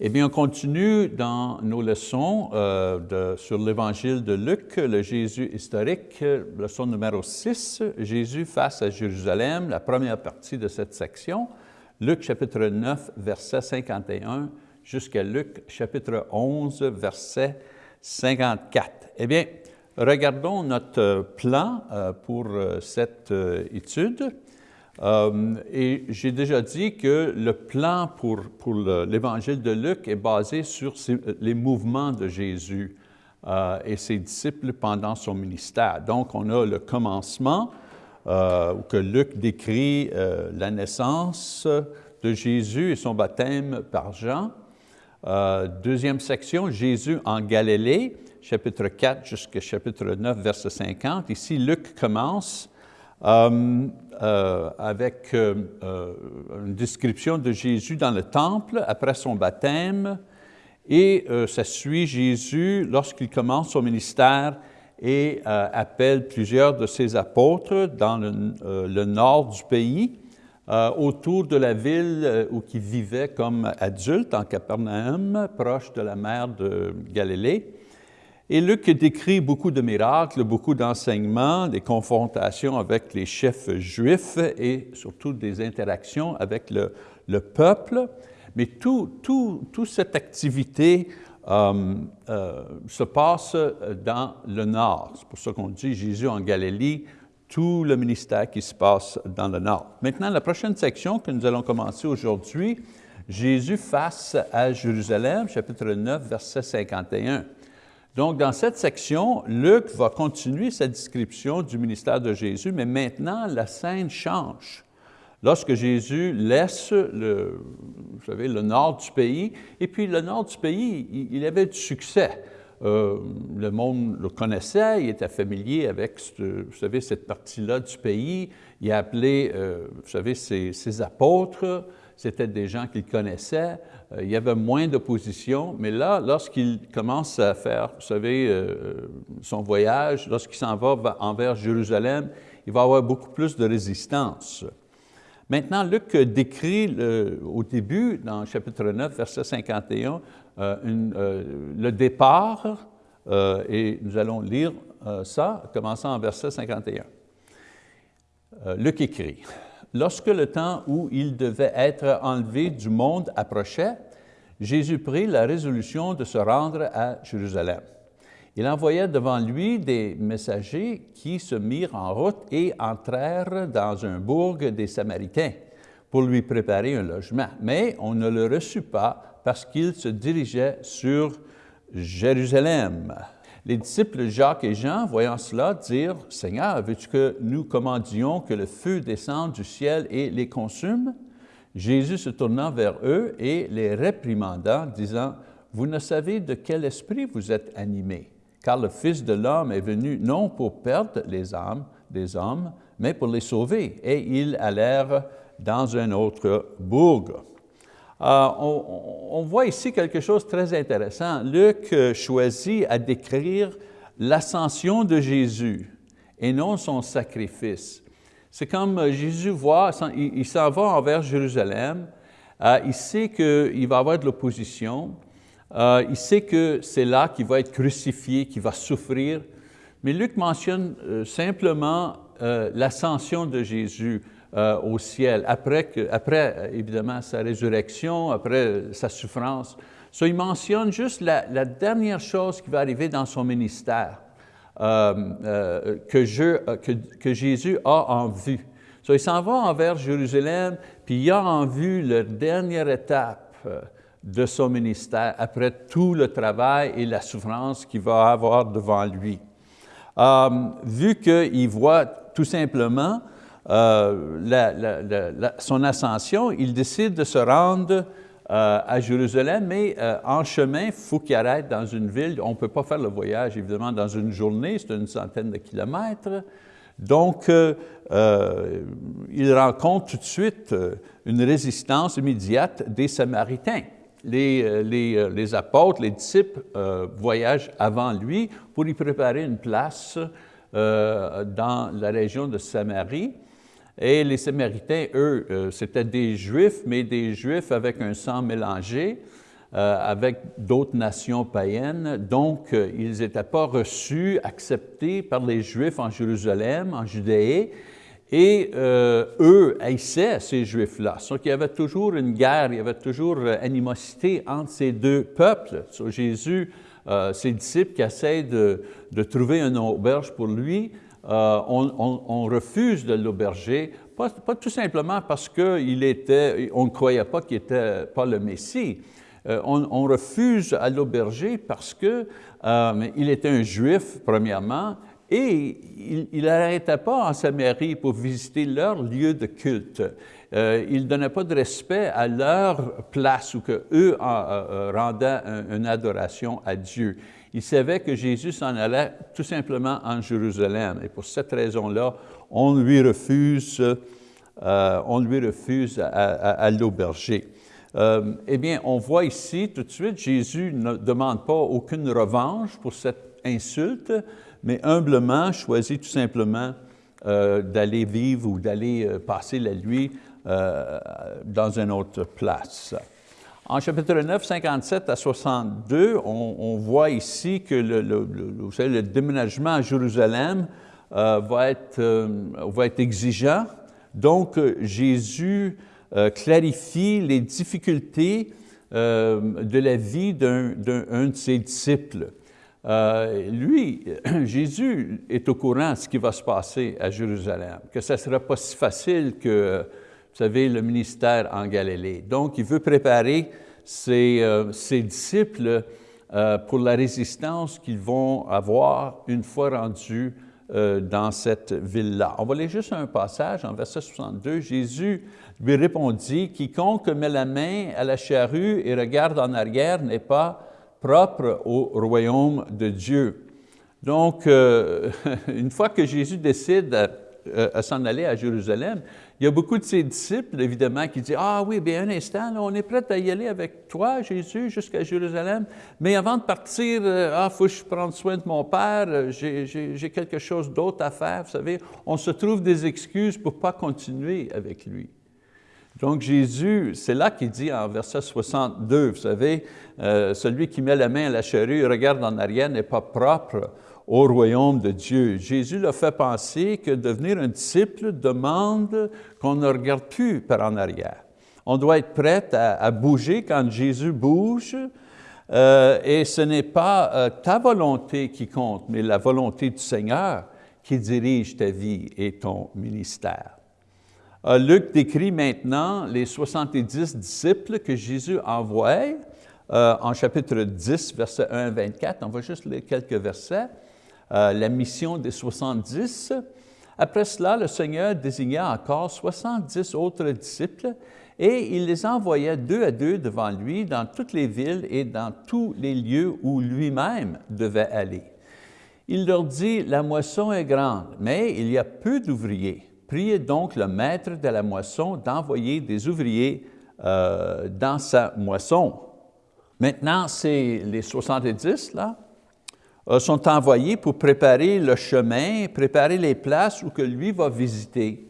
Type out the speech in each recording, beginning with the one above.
Eh bien, on continue dans nos leçons euh, sur l'Évangile de Luc, le Jésus historique, leçon numéro 6, Jésus face à Jérusalem, la première partie de cette section, Luc chapitre 9, verset 51, jusqu'à Luc chapitre 11, verset 54. Eh bien, regardons notre plan euh, pour euh, cette étude. Euh, et j'ai déjà dit que le plan pour, l'évangile de Luc est basé sur les mouvements de Jésus euh, et ses disciples pendant son ministère. Donc, on a le commencement, euh, que Luc décrit la naissance de Jésus et son baptême par Jean. deuxième section, Jésus en Galilée, chapitre 4 jusqu'à chapitre 9, verset 50. Ici, Luc commence euh, euh, avec euh, une description de Jésus dans le temple après son baptême et ça suit Jésus lorsqu'il commence son ministère et appelle plusieurs de ses apôtres dans le, nord du pays, autour de la ville où il vivait comme adulte en Capernaum, proche de la mer de Galilée. Et Luc décrit beaucoup de miracles, beaucoup d'enseignements, des confrontations avec les chefs juifs et surtout des interactions avec le, peuple. Mais toute tout, cette activité euh, euh, se passe dans le nord. C'est pour ça qu'on dit Jésus en Galilée, tout le ministère qui se passe dans le nord. Maintenant, la prochaine section que nous allons commencer aujourd'hui, Jésus face à Jérusalem, chapitre 9, verset 51. Donc, dans cette section, Luc va continuer sa description du ministère de Jésus, mais maintenant, la scène change. Lorsque Jésus laisse le, vous savez, le nord du pays, et puis le nord du pays, il, avait du succès. Euh, le monde le connaissait, il était familier avec, vous savez, cette partie-là du pays. Il a appelé, euh, vous savez, ses apôtres, c'était des gens qu'il connaissait. Euh, il y avait moins d'opposition, mais là, lorsqu'il commence à faire, vous savez, euh, son voyage, lorsqu'il s'en va envers Jérusalem, il va avoir beaucoup plus de résistance. Maintenant, Luc décrit au début, dans le chapitre 9, verset 51, euh, le départ, et nous allons lire ça, commençant en verset 51. Luc écrit, Lorsque le temps où il devait être enlevé du monde approchait, Jésus prit la résolution de se rendre à Jérusalem. Il envoya devant lui des messagers qui se mirent en route et entrèrent dans un bourg des Samaritains pour lui préparer un logement. Mais on ne le reçut pas parce qu'il se dirigeait sur Jérusalem. Les disciples Jacques et Jean, voyant cela, dirent, « Seigneur, veux-tu que nous commandions que le feu descende du ciel et les consume? » Jésus se tournant vers eux et les réprimanda, disant, « Vous ne savez de quel esprit vous êtes animés, car le Fils de l'homme est venu non pour perdre les âmes des hommes, mais pour les sauver. » Et ils allèrent dans un autre bourg. Euh, on, voit ici quelque chose de très intéressant. Luc euh, choisit à décrire l'ascension de Jésus et non son sacrifice. C'est comme euh, Jésus voit, il, s'en va envers Jérusalem, il sait qu'il va avoir de l'opposition, il sait que c'est là qu'il va être crucifié, qu'il va souffrir, mais Luc mentionne simplement l'ascension de Jésus. Euh, au ciel, après, que, après, euh, évidemment sa résurrection, après sa souffrance. So, il mentionne juste la, dernière chose qui va arriver dans son ministère, euh, que, je, que, que, Jésus a en vue. So, il s'en va envers Jérusalem, puis il a en vue la dernière étape de son ministère, après tout le travail et la souffrance qu'il va avoir devant lui. vu qu'il voit tout simplement euh, son ascension, il décide de se rendre euh, à Jérusalem, mais euh, en chemin, il faut qu'il arrête dans une ville. On ne peut pas faire le voyage, évidemment, dans une journée, c'est une centaine de kilomètres. Donc, il rencontre tout de suite une résistance immédiate des Samaritains. Les, les, les apôtres, les disciples voyagent avant lui pour y préparer une place dans la région de Samarie. Et les Samaritains, eux, euh, c'était des Juifs, mais des Juifs avec un sang mélangé. avec d'autres nations païennes. Donc, ils n'étaient pas reçus, acceptés par les Juifs en Jérusalem, en Judée, et eux haïssaient ces Juifs-là. Donc, il y avait toujours une guerre, il y avait toujours animosité entre ces deux peuples. So, Jésus, ses disciples qui essaient de, de trouver une auberge pour lui, euh, on, refuse de l'auberger, pas, tout simplement parce qu'il était, on ne croyait pas qu'il n'était pas le Messie. Euh, on, refuse à l'auberger parce qu'il euh, était un Juif, premièrement, et il n'arrêtait pas en Samarie pour visiter leur lieu de culte. il ne donnait pas de respect à leur place où eux rendaient une adoration à Dieu. Il savait que Jésus s'en allait tout simplement en Jérusalem. Et pour cette raison-là, on lui refuse, euh, on lui refuse à, l'auberger. Euh, eh bien, on voit ici tout de suite, Jésus ne demande pas aucune revanche pour cette insulte, mais humblement choisit tout simplement euh, d'aller vivre ou d'aller passer la nuit dans une autre place. En chapitre 9, 57 à 62, on, voit ici que le, déménagement à Jérusalem euh, va, être, euh, va être exigeant. Donc, euh, Jésus clarifie les difficultés de la vie d'un de ses disciples. lui, Jésus est au courant de ce qui va se passer à Jérusalem, que ça ne sera pas si facile que vous savez, le ministère en Galilée. Donc, il veut préparer ses, euh, disciples euh, pour la résistance qu'ils vont avoir une fois rendus euh, dans cette ville-là. On va lire juste un passage en verset 62. Jésus lui répondit, « Quiconque met la main à la charrue et regarde en arrière n'est pas propre au royaume de Dieu. » Donc, une fois que Jésus décide à s'en aller à Jérusalem, il y a beaucoup de ses disciples, évidemment, qui disent, « Ah oui, bien un instant, on est prêt à y aller avec toi, Jésus, jusqu'à Jérusalem, mais avant de partir, euh, ah, faut que je prenne soin de mon Père, euh, j'ai quelque chose d'autre à faire. » Vous savez, on se trouve des excuses pour ne pas continuer avec lui. Donc Jésus, c'est là qu'il dit en verset 62, vous savez, euh, celui qui met la main à la charrue regarde en arrière n'est pas propre au royaume de Dieu. Jésus leur fait penser que devenir un disciple demande qu'on ne regarde plus par en arrière. On doit être prêt à, bouger quand Jésus bouge, euh, et ce n'est pas euh, ta volonté qui compte, mais la volonté du Seigneur qui dirige ta vie et ton ministère. Euh, Luc décrit maintenant les 70 disciples que Jésus envoie en chapitre 10, verset 1 à 24. On va juste lire quelques versets. Euh, la mission des 70. Après cela, le Seigneur désigna encore 70 autres disciples et il les envoya deux à deux devant lui dans toutes les villes et dans tous les lieux où lui-même devait aller. Il leur dit, la moisson est grande, mais il y a peu d'ouvriers. Priez donc le maître de la moisson d'envoyer des ouvriers euh, dans sa moisson. Maintenant, c'est les 70, là, sont envoyés pour préparer le chemin, préparer les places où que lui va visiter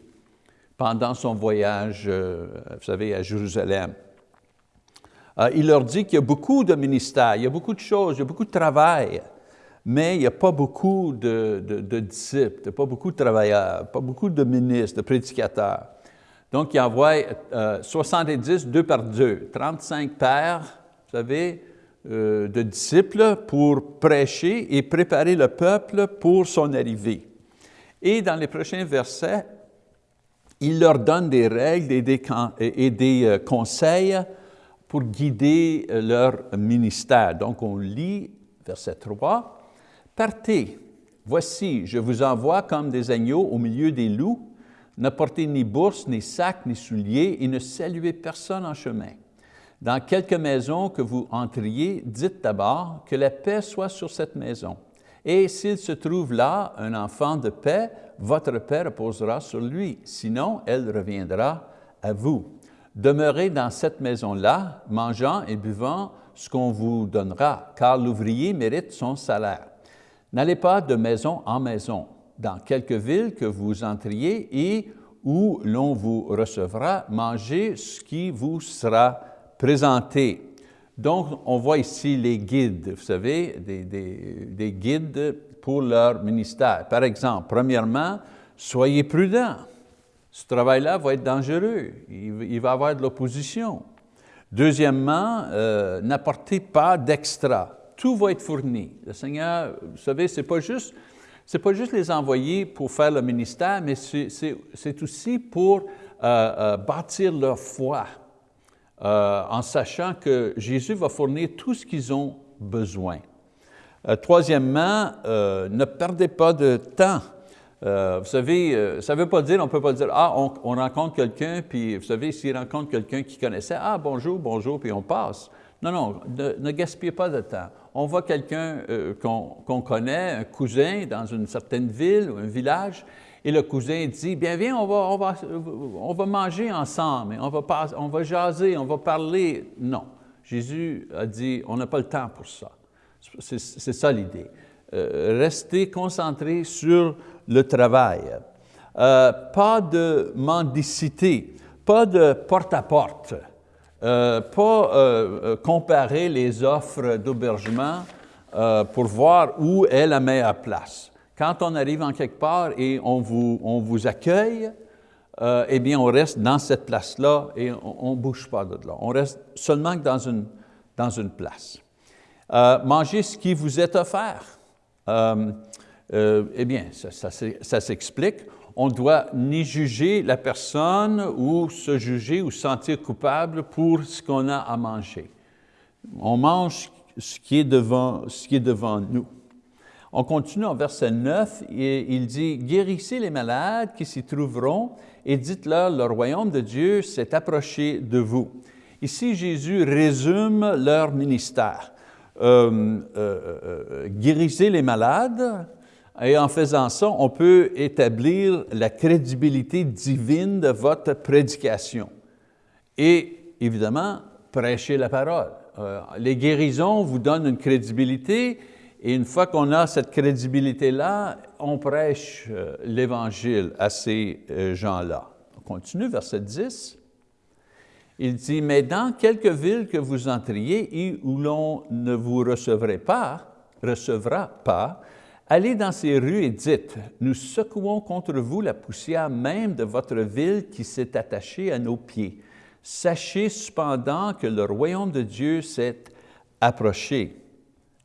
pendant son voyage, euh, vous savez, à Jérusalem. Euh, il leur dit qu'il y a beaucoup de ministères, il y a beaucoup de choses, il y a beaucoup de travail, mais il n'y a pas beaucoup de, disciples, pas beaucoup de travailleurs, pas beaucoup de ministres, de prédicateurs. Donc, il envoie 70, deux par deux, 35 pères, vous savez, euh, de disciples pour prêcher et préparer le peuple pour son arrivée. Et dans les prochains versets, il leur donne des règles et des, euh, conseils pour guider euh, leur ministère. Donc on lit verset 3, « Partez, voici, je vous envoie comme des agneaux au milieu des loups, ne portez ni bourse, ni sac, ni souliers, et ne saluez personne en chemin. Dans quelque maison que vous entriez, dites d'abord que la paix soit sur cette maison. Et s'il se trouve là un enfant de paix, votre paix reposera sur lui, sinon elle reviendra à vous. Demeurez dans cette maison-là, mangeant et buvant ce qu'on vous donnera, car l'ouvrier mérite son salaire. N'allez pas de maison en maison, dans quelque ville que vous entriez et où l'on vous recevra, mangez ce qui vous sera Présentez. Donc, on voit ici les guides, vous savez, des, des guides pour leur ministère. Par exemple, premièrement, soyez prudents. Ce travail-là va être dangereux, il, va y avoir de l'opposition. Deuxièmement, euh, n'apportez pas d'extra. Tout va être fourni. Le Seigneur, vous savez, ce n'est pas, juste, pas juste les envoyer pour faire le ministère, mais c'est aussi pour euh, euh, bâtir leur foi, en sachant que Jésus va fournir tout ce qu'ils ont besoin. troisièmement, ne perdez pas de temps euh, vous savez, euh, ça ne veut pas dire, on ne peut pas dire, ah, on, rencontre quelqu'un, puis vous savez, s'il rencontre quelqu'un qui connaissait, ah, bonjour, bonjour, puis on passe. Non, non, ne, gaspillez pas de temps. On voit quelqu'un euh, qu'on connaît, un cousin dans une certaine ville ou un village, et le cousin dit, bien viens, on va, on va, on va manger ensemble, on va, on va jaser, on va parler. Non, Jésus a dit, on n'a pas le temps pour ça. C'est ça l'idée. restez concentrés sur le travail. Euh, pas de mendicité, pas de porte-à-porte, euh, pas euh, comparer les offres d'hébergement pour voir où est la meilleure place. Quand on arrive en quelque part et on vous, on vous accueille, eh bien, on reste dans cette place-là et on ne bouge pas de là. On reste seulement dans une, dans une place. mangez ce qui vous est offert. Euh, eh bien, ça, s'explique. On ne doit ni juger la personne ou se juger ou se sentir coupable pour ce qu'on a à manger. On mange ce qui est devant, ce qui est devant nous. On continue en verset 9, et il dit, « Guérissez les malades qui s'y trouveront et dites-leur, le royaume de Dieu s'est approché de vous. » Ici, Jésus résume leur ministère. Euh, euh, guérissez les malades, et en faisant ça, on peut établir la crédibilité divine de votre prédication. Et évidemment, prêcher la parole. Euh, les guérisons vous donnent une crédibilité et une fois qu'on a cette crédibilité-là, on prêche euh, l'Évangile à ces euh, gens-là. On continue, verset 10. Il dit, « Mais dans quelques villes que vous entriez et où l'on ne vous recevrait pas, recevra pas, Allez dans ces rues et dites, nous secouons contre vous la poussière même de votre ville qui s'est attachée à nos pieds. Sachez cependant que le royaume de Dieu s'est approché.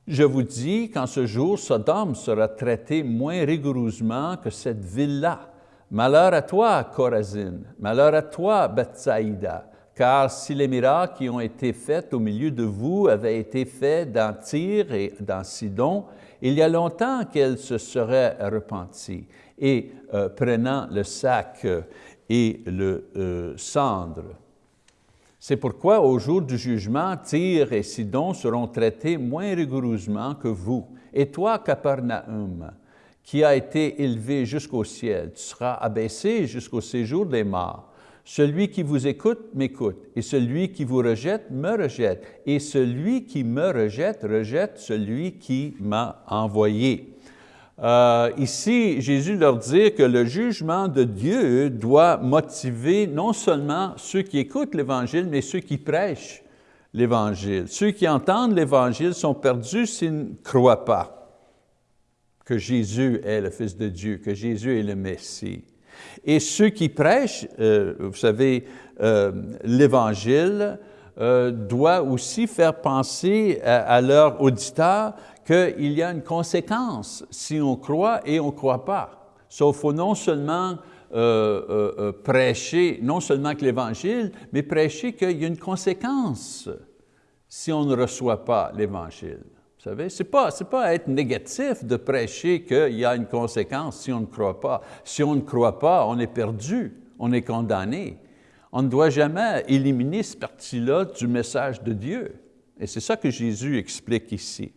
Je vous dis qu'en ce jour, Sodome sera traité moins rigoureusement que cette ville-là. Malheur à toi, Corazine, malheur à toi, Bethsaïda, car si les miracles qui ont été faits au milieu de vous avaient été faits dans Tyr et dans Sidon, il y a longtemps qu'elle se serait repentie et euh, prenant le sac euh, et le euh, cendre. C'est pourquoi au jour du jugement, Tyr et Sidon seront traités moins rigoureusement que vous. Et toi, Capernaum, qui a été élevé jusqu'au ciel, tu seras abaissé jusqu'au séjour des morts. Celui qui vous écoute m'écoute, et celui qui vous rejette me rejette, et celui qui me rejette rejette celui qui m'a envoyé. Euh, ici, Jésus leur dit que le jugement de Dieu doit motiver non seulement ceux qui écoutent l'Évangile, mais ceux qui prêchent l'Évangile. Ceux qui entendent l'Évangile sont perdus s'ils ne croient pas que Jésus est le Fils de Dieu, que Jésus est le Messie. Et ceux qui prêchent, euh, vous savez, euh, l'Évangile, euh, doit aussi faire penser à, leurs auditeurs qu'il y a une conséquence si on croit et on ne croit pas. Sauf faut non seulement prêcher, non seulement que l'Évangile, mais prêcher qu'il y a une conséquence si on ne reçoit pas l'Évangile. Vous savez, ce n'est pas, pas être négatif de prêcher qu'il y a une conséquence si on ne croit pas. Si on ne croit pas, on est perdu, on est condamné. On ne doit jamais éliminer ce parti-là du message de Dieu. Et c'est ça que Jésus explique ici.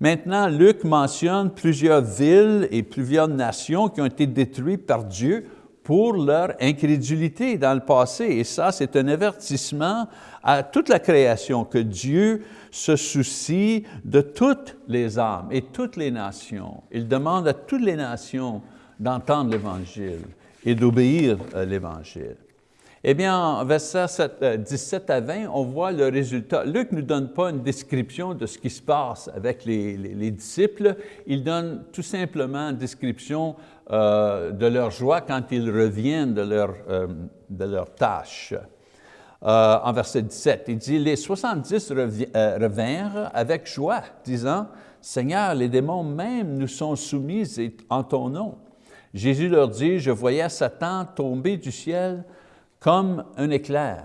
Maintenant, Luc mentionne plusieurs villes et plusieurs nations qui ont été détruites par Dieu pour leur incrédulité dans le passé. Et ça, c'est un avertissement à toute la création, que Dieu se soucie de toutes les âmes et toutes les nations. Il demande à toutes les nations d'entendre l'Évangile et d'obéir à l'Évangile. Eh bien, versets 17 à 20, on voit le résultat. Luc ne nous donne pas une description de ce qui se passe avec les, les, disciples, il donne tout simplement une description euh, de leur joie quand ils reviennent de leur, euh, de leur tâche. Euh, en verset 17, il dit, « Les 70 revinrent avec joie, disant, « Seigneur, les démons même nous sont soumis en ton nom. » Jésus leur dit, « Je voyais Satan tomber du ciel comme un éclair.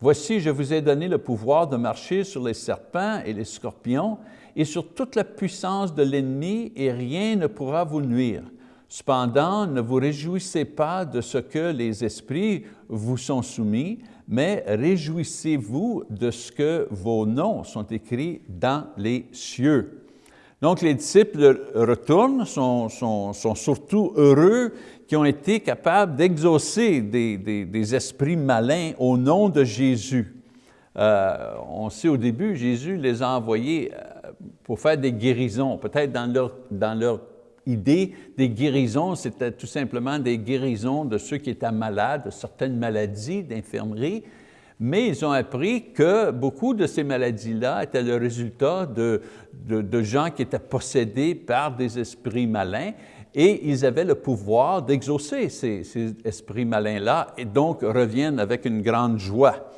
Voici, je vous ai donné le pouvoir de marcher sur les serpents et les scorpions et sur toute la puissance de l'ennemi et rien ne pourra vous nuire. Cependant, ne vous réjouissez pas de ce que les esprits vous sont soumis, mais réjouissez-vous de ce que vos noms sont écrits dans les cieux. Donc les disciples retournent, sont, sont, sont surtout heureux qui ont été capables d'exaucer des, esprits malins au nom de Jésus. Euh, on sait au début, Jésus les a envoyés euh, pour faire des guérisons. Peut-être dans leur, dans leur idée, des guérisons, c'était tout simplement des guérisons de ceux qui étaient malades, de certaines maladies, d'infirmerie, mais ils ont appris que beaucoup de ces maladies-là étaient le résultat de, de, gens qui étaient possédés par des esprits malins et ils avaient le pouvoir d'exaucer ces, esprits malins-là et donc reviennent avec une grande joie.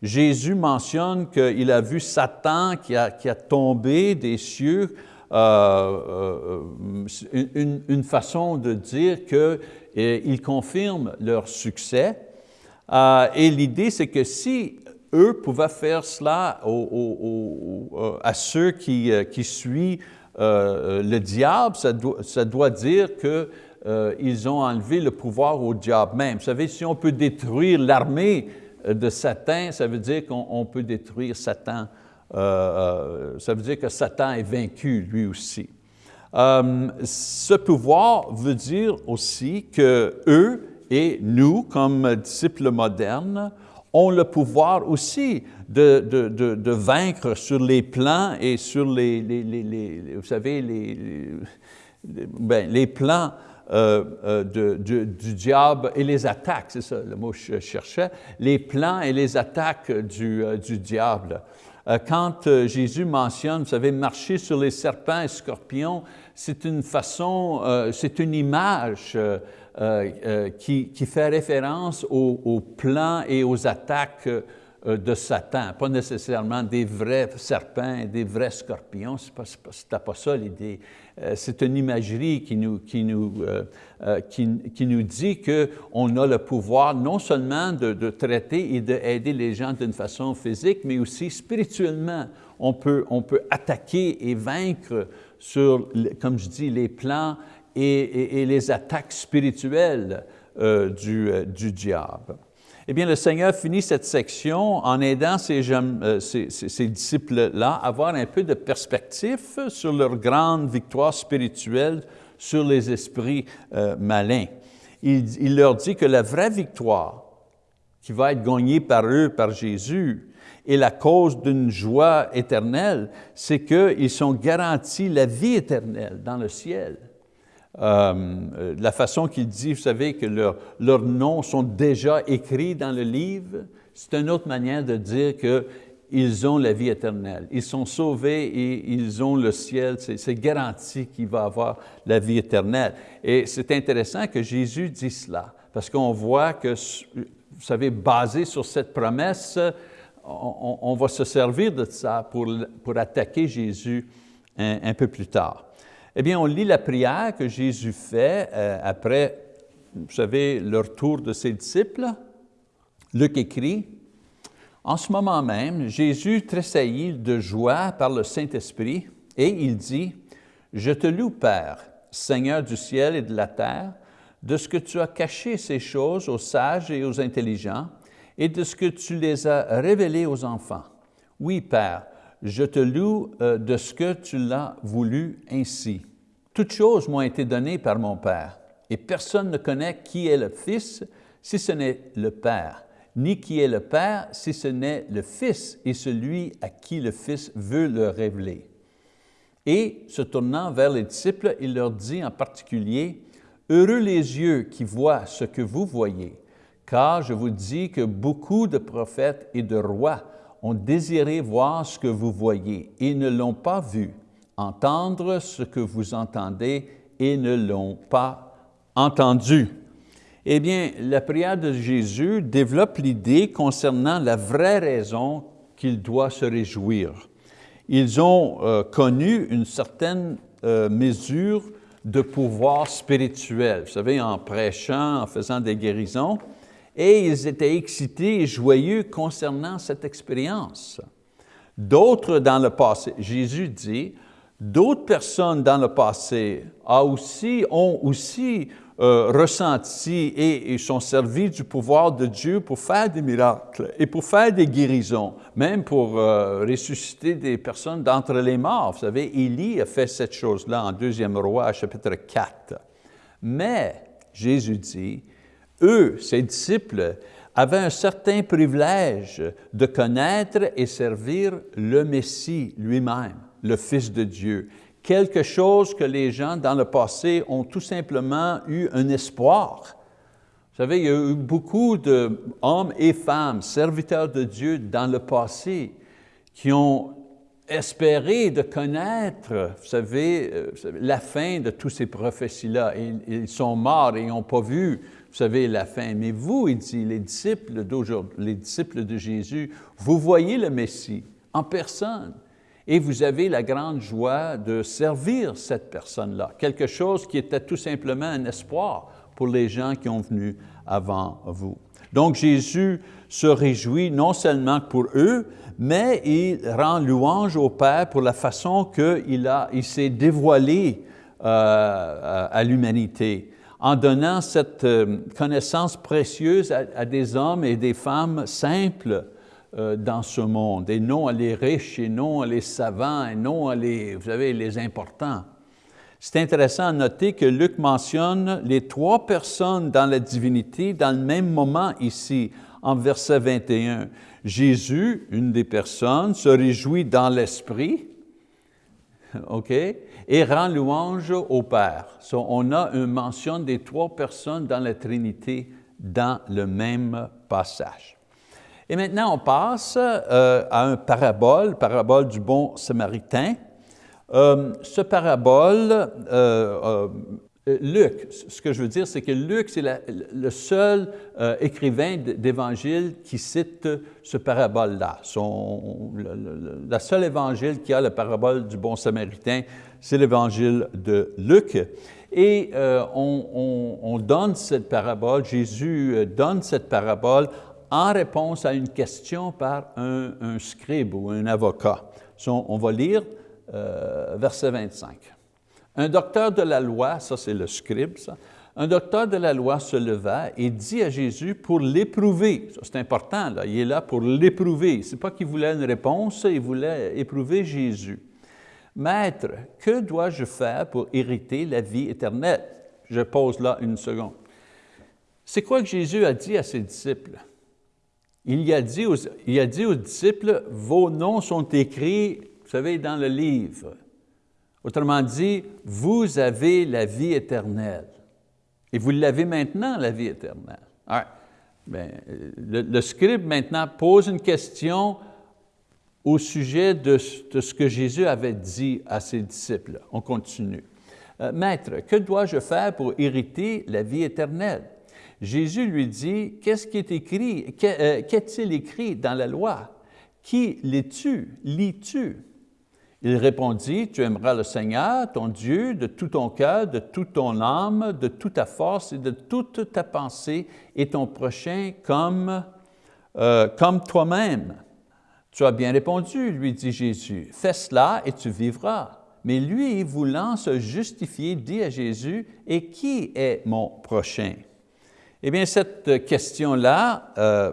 Jésus mentionne qu'il a vu Satan qui a, qui a tombé des cieux, euh, euh, une, une, façon de dire qu'il confirme leur succès. Et l'idée, c'est que si eux pouvaient faire cela à ceux qui, qui suivent euh, le diable, ça doit, dire qu'ils euh, ont enlevé le pouvoir au diable même. Vous savez, si on peut détruire l'armée euh, de Satan, ça veut dire qu'on peut détruire Satan. ça veut dire que Satan est vaincu lui aussi. ce pouvoir veut dire aussi que eux et nous, comme disciples modernes, ont le pouvoir aussi de, de, de, vaincre sur les plans et sur les, les, les, vous savez, les, ben, plans euh, euh, du diable et les attaques, c'est ça le mot que je cherchais, les plans et les attaques du, euh, du diable. Quand Jésus mentionne, vous savez, marcher sur les serpents et scorpions, c'est une façon, c'est une image euh, euh, qui, fait référence aux, plans et aux attaques euh, de Satan, pas nécessairement des vrais serpents des vrais scorpions, ce n'est pas, ça l'idée. C'est une imagerie qui nous, qui nous, nous dit qu'on a le pouvoir non seulement de, de traiter et d'aider les gens d'une façon physique, mais aussi spirituellement. On peut, on peut attaquer et vaincre sur, comme je dis, les plans et, les attaques spirituelles euh, du, euh, du, diable. Eh bien, le Seigneur finit cette section en aidant ces, euh, disciples-là à avoir un peu de perspective sur leur grande victoire spirituelle sur les esprits malins. Il, il, leur dit que la vraie victoire qui va être gagnée par eux, par Jésus, et la cause d'une joie éternelle, c'est qu'ils sont garantis la vie éternelle dans le ciel. Euh, la façon qu'il dit, vous savez, que leurs noms sont déjà écrits dans le livre, c'est une autre manière de dire qu'ils ont la vie éternelle. Ils sont sauvés et ils ont le ciel, c'est garanti qu'il va avoir la vie éternelle. Et c'est intéressant que Jésus dise cela, parce qu'on voit que, vous savez, basé sur cette promesse, on, va se servir de ça pour, pour attaquer Jésus un peu plus tard. Eh bien, on lit la prière que Jésus fait euh, après, vous savez, le retour de ses disciples. Luc écrit, « En ce moment même, Jésus tressaillit de joie par le Saint-Esprit et il dit, « Je te loue, Père, Seigneur du ciel et de la terre, de ce que tu as caché ces choses aux sages et aux intelligents et de ce que tu les as révélées aux enfants. Oui, Père, je te loue euh, de ce que tu l'as voulu ainsi. Toutes choses m'ont été données par mon Père, et personne ne connaît qui est le Fils si ce n'est le Père, ni qui est le Père si ce n'est le Fils et celui à qui le Fils veut le révéler. Et se tournant vers les disciples, il leur dit en particulier, « Heureux les yeux qui voient ce que vous voyez, car je vous dis que beaucoup de prophètes et de rois ont désiré voir ce que vous voyez et ne l'ont pas vu, entendre ce que vous entendez et ne l'ont pas entendu. Eh bien, la prière de Jésus développe l'idée concernant la vraie raison qu'il doit se réjouir. Ils ont euh, connu une certaine euh, mesure de pouvoir spirituel, vous savez, en prêchant, en faisant des guérisons, et ils étaient excités et joyeux concernant cette expérience. D'autres dans le passé, Jésus dit, d'autres personnes dans le passé aussi, ont aussi euh, ressenti et, sont servis du pouvoir de Dieu pour faire des miracles et pour faire des guérisons, même pour euh, ressusciter des personnes d'entre les morts. Vous savez, Élie a fait cette chose-là en 2e roi, chapitre 4. Mais Jésus dit, eux, ses disciples, avaient un certain privilège de connaître et servir le Messie lui-même, le Fils de Dieu quelque chose que les gens dans le passé ont tout simplement eu un espoir. Vous savez, il y a eu beaucoup d'hommes et femmes, serviteurs de Dieu dans le passé, qui ont espéré de connaître, vous savez, euh, la fin de tous ces prophéties-là. Ils sont morts et n'ont pas vu, vous savez, la fin. Mais vous, il dit, les disciples d'aujourd'hui, les disciples de Jésus, vous voyez le Messie en personne et vous avez la grande joie de servir cette personne-là, quelque chose qui était tout simplement un espoir pour les gens qui ont venu avant vous. Donc Jésus se réjouit non seulement pour eux, mais il rend louange au Père pour la façon qu'il il s'est dévoilé euh, à l'humanité en donnant cette euh, connaissance précieuse à, des hommes et des femmes simples euh, dans ce monde, et non à les riches, et non à les savants, et non à les, vous savez, les importants. C'est intéressant à noter que Luc mentionne les trois personnes dans la divinité dans le même moment ici, en verset 21. Jésus, une des personnes, se réjouit dans l'esprit, OK, et rend louange au Père. on a une mention des trois personnes dans la Trinité dans le même passage. Et maintenant, on passe euh, à un parabole, parabole du bon samaritain. Euh, ce parabole, euh, Luc, ce que je veux dire, c'est que Luc, c'est le seul écrivain d'évangile qui cite ce parabole-là. La seule évangile qui a le parabole du bon samaritain, c'est l'évangile de Luc. Et on, on, donne cette parabole, Jésus donne cette parabole en réponse à une question par un, scribe ou un avocat. on va lire euh, verset 25. Un docteur de la loi, ça c'est le scribe, un docteur de la loi se leva et dit à Jésus pour l'éprouver. C'est important, là, il est là pour l'éprouver. Ce n'est pas qu'il voulait une réponse, il voulait éprouver Jésus. Maître, que dois-je faire pour hériter la vie éternelle? Je pose là une seconde. C'est quoi que Jésus a dit à ses disciples? il a, dit il a dit aux disciples, vos noms sont écrits, vous savez, dans le livre. Autrement dit, vous avez la vie éternelle. Et vous l'avez maintenant, la vie éternelle. Bien, le, scribe maintenant pose une question au sujet de, ce que Jésus avait dit à ses disciples. On continue. Euh, Maître, que dois-je faire pour hériter la vie éternelle? Jésus lui dit, qu'est-ce qui est écrit, euh, qu'est-il écrit dans la loi? Qui lis-tu? Lis-tu? Il répondit, tu aimeras le Seigneur, ton Dieu, de tout ton cœur, de toute ton âme, de toute ta force et de toute ta pensée, et ton prochain comme, euh, comme toi-même. Tu as bien répondu, lui dit Jésus, fais cela et tu vivras. Mais lui, voulant se justifier, dit à Jésus, et qui est mon prochain? Eh bien, cette question-là euh,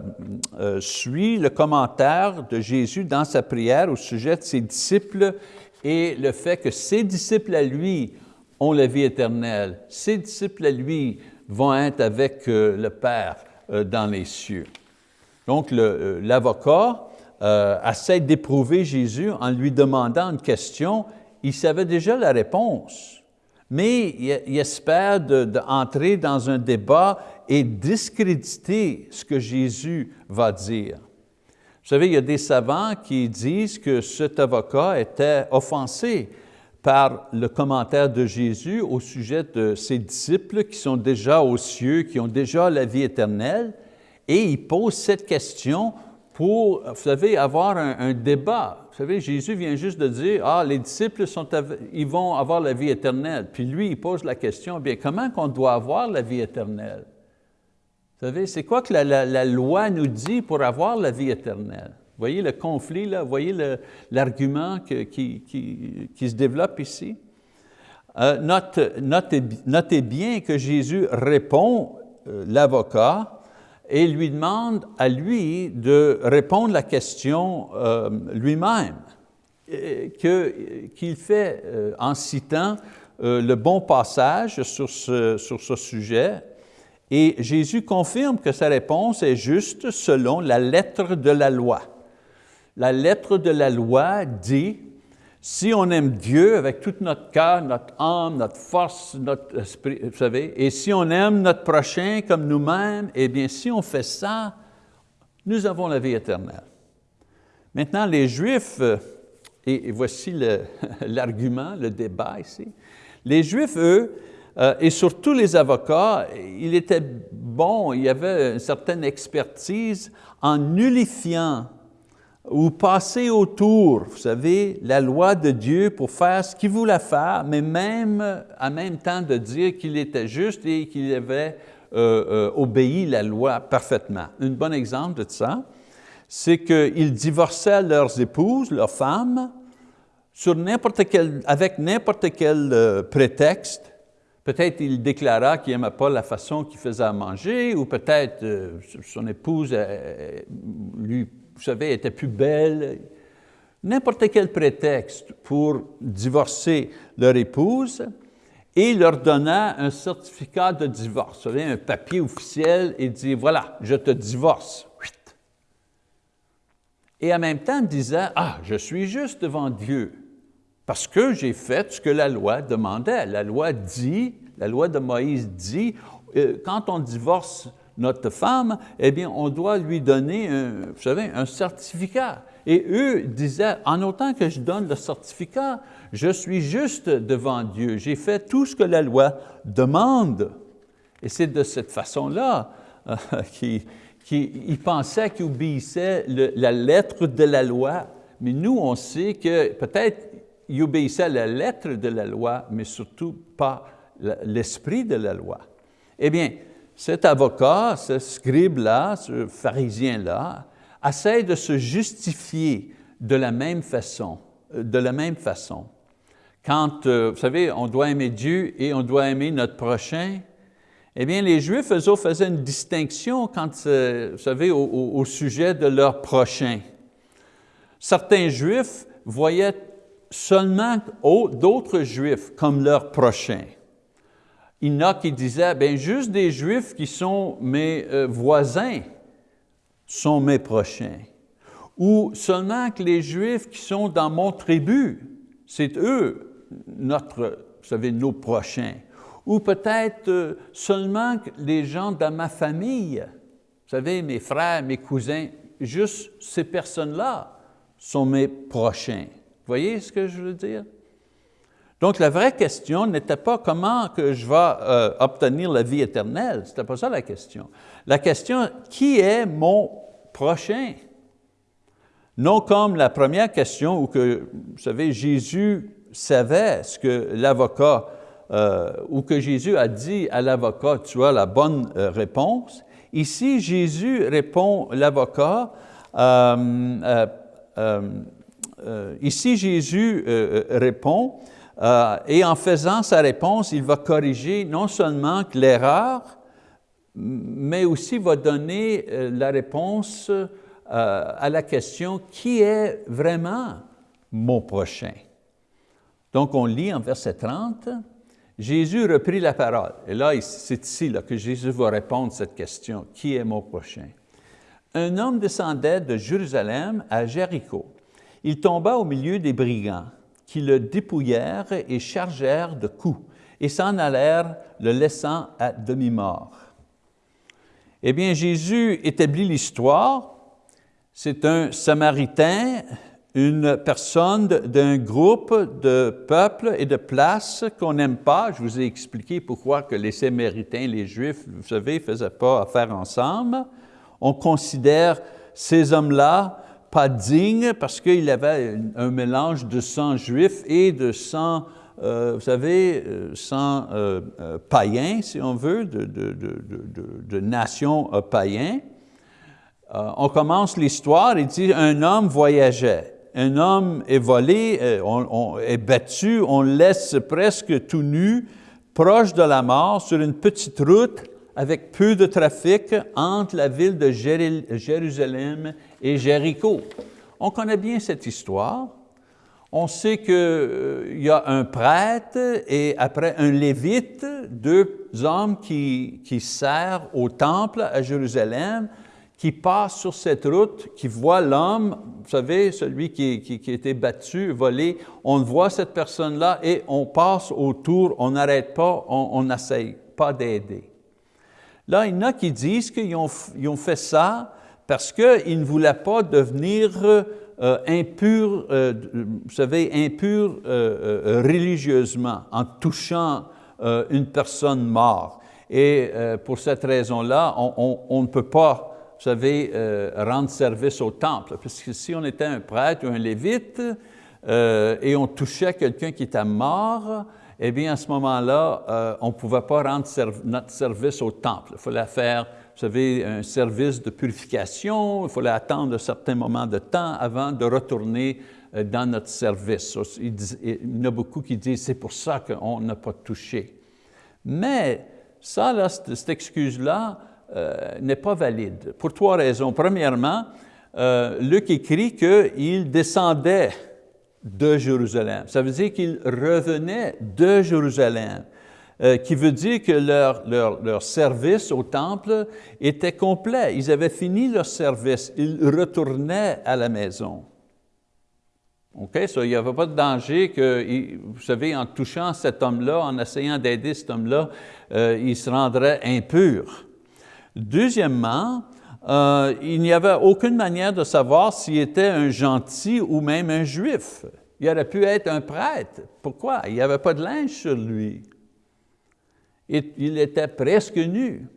euh, suit le commentaire de Jésus dans sa prière au sujet de ses disciples et le fait que ses disciples à lui ont la vie éternelle. Ses disciples à lui vont être avec euh, le Père dans les cieux. Donc, l'avocat essaie d'éprouver Jésus en lui demandant une question. Il savait déjà la réponse, mais il, espère d'entrer dans un débat et discréditer ce que Jésus va dire. Vous savez, il y a des savants qui disent que cet avocat était offensé par le commentaire de Jésus au sujet de ses disciples qui sont déjà aux cieux, qui ont déjà la vie éternelle, et il pose cette question pour, vous savez, avoir un, débat. Vous savez, Jésus vient juste de dire, ah, les disciples, sont, ils vont avoir la vie éternelle. Puis lui, il pose la question, bien, comment qu'on doit avoir la vie éternelle? Vous savez, c'est quoi que la, loi nous dit pour avoir la vie éternelle? Vous voyez le conflit, là? Vous voyez l'argument qui, se développe ici? Euh, notez, bien que Jésus répond, euh, l'avocat, et lui demande à lui de répondre la question euh, lui-même, qu'il fait en citant le bon passage sur ce, sur ce sujet. Et Jésus confirme que sa réponse est juste selon la lettre de la loi. La lettre de la loi dit si on aime Dieu avec tout notre cœur, notre âme, notre force, notre esprit, vous savez, et si on aime notre prochain comme nous-mêmes, eh bien, si on fait ça, nous avons la vie éternelle. Maintenant, les Juifs, euh, et voici l'argument, le, débat ici, les Juifs, eux, euh, et surtout les avocats, il était bon, il y avait une certaine expertise en nullifiant ou passer autour, vous savez, la loi de Dieu pour faire ce qu'il voulait faire, mais même en même temps de dire qu'il était juste et qu'il avait euh, euh, obéi la loi parfaitement. Un bon exemple de ça, c'est qu'ils divorçaient leurs épouses, leurs femmes, avec n'importe quel prétexte. Peut-être il déclara qu'il n'aimait pas la façon qu'il faisait à manger, ou peut-être son épouse lui vous savez, était plus belle, n'importe quel prétexte pour divorcer leur épouse et leur donna un certificat de divorce, un papier officiel et dit, voilà, je te divorce. Et en même temps disait, ah, je suis juste devant Dieu parce que j'ai fait ce que la loi demandait. La loi dit, la loi de Moïse dit, euh, quand on divorce notre femme, eh bien, on doit lui donner, un, vous savez, un certificat. Et eux disaient, en autant que je donne le certificat, je suis juste devant Dieu. J'ai fait tout ce que la loi demande. Et c'est de cette façon-là euh, qu'ils pensaient qu'ils obéissaient la lettre de la loi. Mais nous, on sait que peut-être ils obéissaient à la lettre de la loi, mais surtout pas l'esprit de la loi. Eh bien, cet avocat, ce scribe-là, ce pharisien-là, essaie de se justifier de la même façon. Euh, de la même façon. Quand, euh, vous savez, on doit aimer Dieu et on doit aimer notre prochain, eh bien, les Juifs, faisaient une distinction quand, euh, vous savez, au, sujet de leur prochain. Certains Juifs voyaient seulement d'autres Juifs comme leur prochain. Il y a qui disaient, bien, juste des Juifs qui sont mes euh, voisins sont mes prochains. Ou seulement que les Juifs qui sont dans mon tribu, c'est eux, notre, vous savez, nos prochains. Ou peut-être euh, seulement que les gens dans ma famille, vous savez, mes frères, mes cousins, juste ces personnes-là sont mes prochains. Voyez ce que je veux dire? Donc, la vraie question n'était pas comment que je vais euh, obtenir la vie éternelle, ce n'était pas ça la question. La question, qui est mon prochain? Non comme la première question où que, vous savez, Jésus savait ce que l'avocat, euh, ou que Jésus a dit à l'avocat, tu as la bonne euh, réponse. Ici, Jésus répond, l'avocat, ici Jésus répond, euh, et en faisant sa réponse, il va corriger non seulement l'erreur, mais aussi va donner euh, la réponse euh, à la question « Qui est vraiment mon prochain? » Donc on lit en verset 30, Jésus reprit la parole. Et là, c'est ici que Jésus va répondre à cette question, « Qui est mon prochain? » Un homme descendait de Jérusalem à Jéricho. Il tomba au milieu des brigands qui le dépouillèrent et chargèrent de coups et s'en allèrent, le laissant à demi-mort. Eh bien, Jésus établit l'histoire. C'est un Samaritain, une personne d'un groupe de peuples et de places qu'on n'aime pas. Je vous ai expliqué pourquoi que les Samaritains, les Juifs, vous savez, ne faisaient pas affaire ensemble. On considère ces hommes-là pas dignes parce qu'il avait un mélange de sang juif et de sang euh, vous savez, euh, sans euh, païens, si on veut, de, de, nations païens. on commence l'histoire, il dit, un homme voyageait. Un homme est volé, on, est battu, on laisse presque tout nu, proche de la mort, sur une petite route avec peu de trafic entre la ville de Jérusalem et Jéricho. On connaît bien cette histoire on sait qu'il euh, y a un prêtre et après un lévite, deux hommes qui, qui servent au temple à Jérusalem, qui passent sur cette route, qui voient l'homme, vous savez, celui qui, qui, a été battu, volé, on voit cette personne-là et on passe autour, on n'arrête pas, on n'essaye pas d'aider. Là, il y en a qui disent qu'ils ont, ont, fait ça parce qu'ils ne voulaient pas devenir euh, impur, euh, vous savez, impur euh, religieusement, en touchant une personne morte. Et pour cette raison-là, on, ne peut pas, vous savez, rendre service au temple. Parce que si on était un prêtre ou un lévite et on touchait quelqu'un qui était mort, eh bien, à ce moment-là, on ne pouvait pas rendre notre service au temple. Il fallait faire vous savez, un service de purification, il fallait attendre un certain moment de temps avant de retourner euh, dans notre service. Il y en a beaucoup qui disent, c'est pour ça qu'on n'a pas touché. Mais ça, cette excuse-là euh, n'est pas valide, pour trois raisons. Premièrement, euh, Luc écrit qu'il descendait de Jérusalem. Ça veut dire qu'il revenait de Jérusalem. Euh, qui veut dire que leur, leur, leur, service au temple était complet. Ils avaient fini leur service, ils retournaient à la maison. OK? Il n'y avait pas de danger que, vous savez, en touchant cet homme-là, en essayant d'aider cet homme-là, euh, il se rendrait impur. Deuxièmement, euh, il n'y avait aucune manière de savoir s'il était un gentil ou même un juif. Il aurait pu être un prêtre. Pourquoi? Il n'y avait pas de linge sur lui il était presque nu.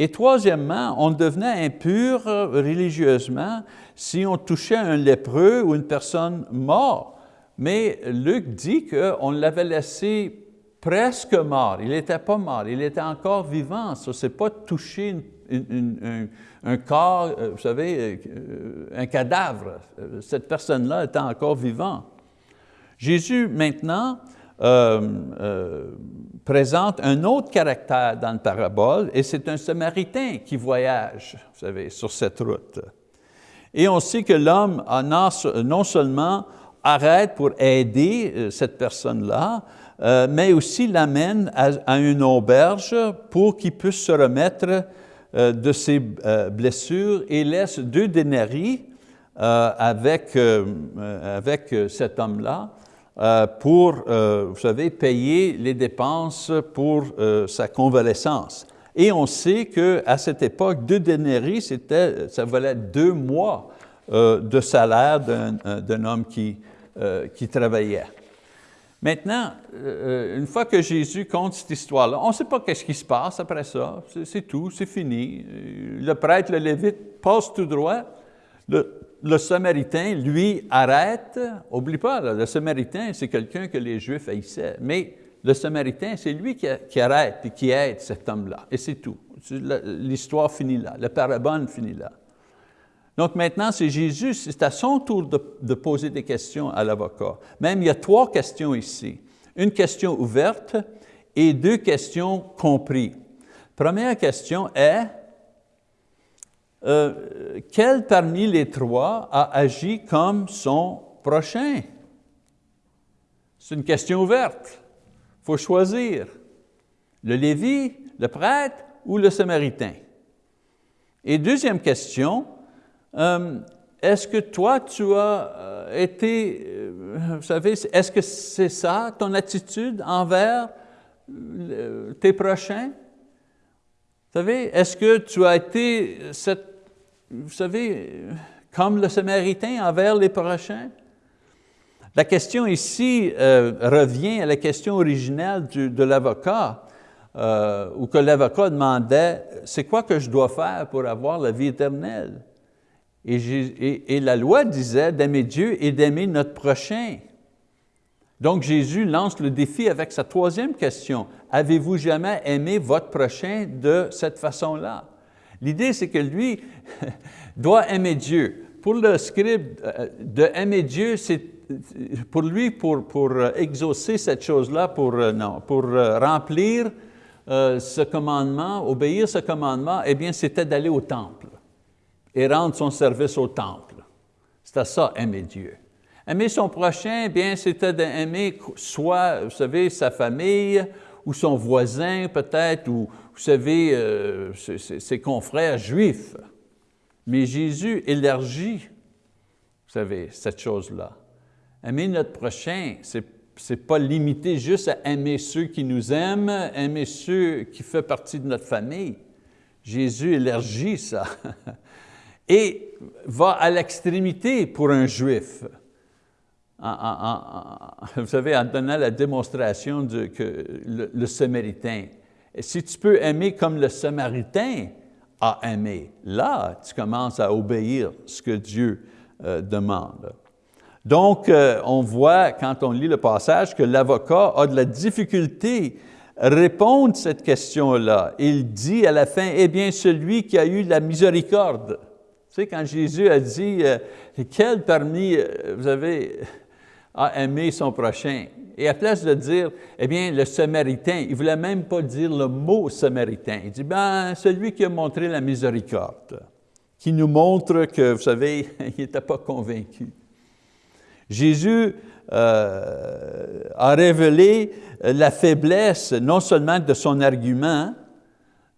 Et troisièmement, on devenait impur euh, religieusement si on touchait un lépreux ou une personne morte. Mais Luc dit qu'on l'avait laissé presque mort. Il n'était pas mort, il était encore vivant. Ce n'est pas toucher un, corps, euh, vous savez, euh, un cadavre. Cette personne-là était encore vivante. Jésus, maintenant, présente un autre caractère dans la parabole, et c'est un Samaritain qui voyage, vous savez, sur cette route. Et on sait que l'homme non seulement arrête pour aider euh, cette personne-là, euh, mais aussi l'amène à, une auberge pour qu'il puisse se remettre euh, de ses blessures et laisse deux dénaries avec, avec cet homme-là euh, pour, euh, vous savez, payer les dépenses pour euh, sa convalescence. Et on sait qu'à cette époque, deux dénaries, ça valait deux mois de salaire d'un homme qui, qui travaillait. Maintenant, une fois que Jésus compte cette histoire-là, on ne sait pas qu'est-ce qui se passe après ça, c'est tout, c'est fini. Le prêtre, le lévite, passe tout droit. Le Samaritain, lui, arrête. Oublie pas, le Samaritain, c'est quelqu'un que les Juifs haïssaient. Mais le Samaritain, c'est lui qui, arrête et qui aide cet homme-là. Et c'est tout. L'histoire finit là. La parabole finit là. Donc maintenant, c'est Jésus, c'est à son tour de poser des questions à l'avocat. Même il y a trois questions ici. Une question ouverte et deux questions comprises. Première question est, euh, quel parmi les trois a agi comme son prochain? C'est une question ouverte. Il faut choisir. Le Lévi, le prêtre ou le Samaritain? Et deuxième question, euh, est-ce que toi, tu as euh, été, vous savez, est-ce que c'est ça ton attitude envers tes prochains? Vous savez, est-ce que tu as été, cette, vous savez, comme le Samaritain envers les prochains? La question ici euh, revient à la question originale de l'avocat, euh, où que l'avocat demandait, c'est quoi que je dois faire pour avoir la vie éternelle? Et la loi disait d'aimer Dieu et d'aimer notre prochain. Donc Jésus lance le défi avec sa troisième question. Avez-vous jamais aimé votre prochain de cette façon-là? L'idée, c'est que lui doit aimer Dieu. Pour le scribe, euh, de aimer Dieu, c'est pour lui, pour, pour exaucer cette chose-là, euh, pour euh, remplir ce commandement, obéir ce commandement, eh bien, c'était d'aller au temple et rendre son service au temple. C'était ça, aimer Dieu. Aimer son prochain, eh bien, c'était d'aimer soit, vous savez, sa famille, ou son voisin peut-être, ou, vous savez, euh, ses, confrères juifs. Mais Jésus élargit, vous savez, cette chose-là. Aimer notre prochain, ce n'est pas limité juste à aimer ceux qui nous aiment, aimer ceux qui font partie de notre famille. Jésus élargit ça et va à l'extrémité pour un juif vous savez, en donnant la démonstration de, que le, Samaritain. si tu peux aimer comme le Samaritain a aimé, là, tu commences à obéir ce que Dieu euh, demande. Donc, euh, on voit, quand on lit le passage, que l'avocat a de la difficulté à répondre à cette question-là. Il dit à la fin, eh bien, celui qui a eu la miséricorde. Tu sais, quand Jésus a dit, euh, quel parmi, vous avez, a aimé son prochain. Et à place de dire, eh bien, le Samaritain, il ne voulait même pas dire le mot Samaritain. Il dit, ben, celui qui a montré la miséricorde, qui nous montre que, vous savez, il n'était pas convaincu. Jésus euh, a révélé la faiblesse non seulement de son argument,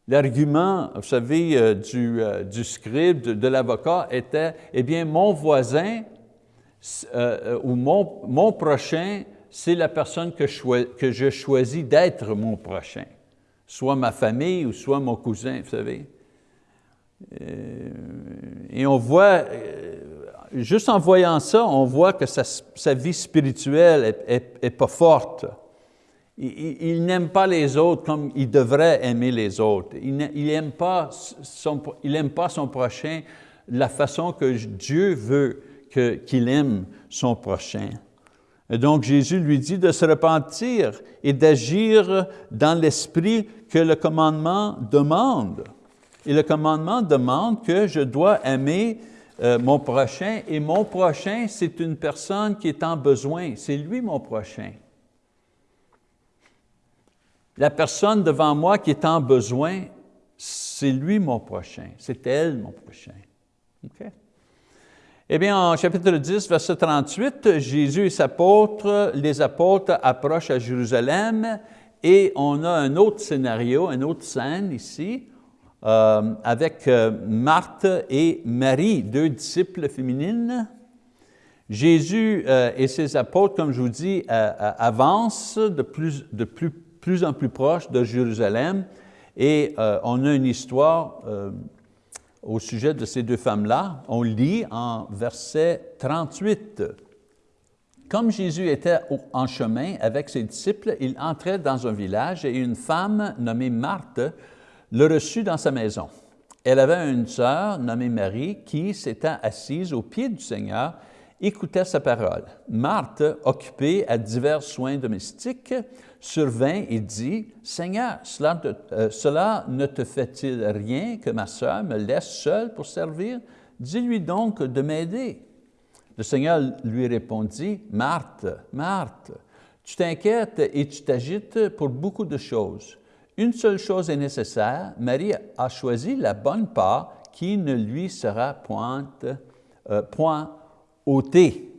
l'argument, vous savez, euh, du, euh, du scribe, de l'avocat était, eh bien, mon voisin euh, euh, ou mon, prochain, c'est la personne que, je choisis d'être mon prochain, soit ma famille ou soit mon cousin, vous savez. Euh, et on voit, juste en voyant ça, on voit que sa, vie spirituelle n'est pas forte. Il, n'aime pas les autres comme il devrait aimer les autres. Il n'aime son, pas son prochain de la façon que Dieu veut qu'il aime son prochain. Et donc Jésus lui dit de se repentir et d'agir dans l'esprit que le commandement demande. Et le commandement demande que je dois aimer euh, mon prochain, et mon prochain, c'est une personne qui est en besoin. C'est lui mon prochain. La personne devant moi qui est en besoin, c'est lui mon prochain, c'est elle mon prochain. Eh bien, en chapitre 10, verset 38, Jésus et ses apôtres, les apôtres approchent à Jérusalem et on a un autre scénario, une autre scène ici, euh, avec euh, Marthe et Marie, deux disciples féminines. Jésus euh, et ses apôtres, comme je vous dis, avancent de plus, plus en plus proche de Jérusalem et on a une histoire au sujet de ces deux femmes-là, on lit en verset 38. Comme Jésus était en chemin avec ses disciples, il entrait dans un village et une femme nommée Marthe le reçut dans sa maison. Elle avait une sœur nommée Marie qui, s'étant assise au pied du Seigneur, écoutait sa parole. Marthe, occupée à divers soins domestiques, survint et dit, « Seigneur, cela, euh, cela ne te fait-il rien que ma sœur me laisse seule pour servir? Dis-lui donc de m'aider. » Le Seigneur lui répondit, « Marthe, Marthe, tu t'inquiètes et tu t'agites pour beaucoup de choses. Une seule chose est nécessaire, Marie a choisi la bonne part qui ne lui sera point, euh, point ôtée.